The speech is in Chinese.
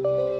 了。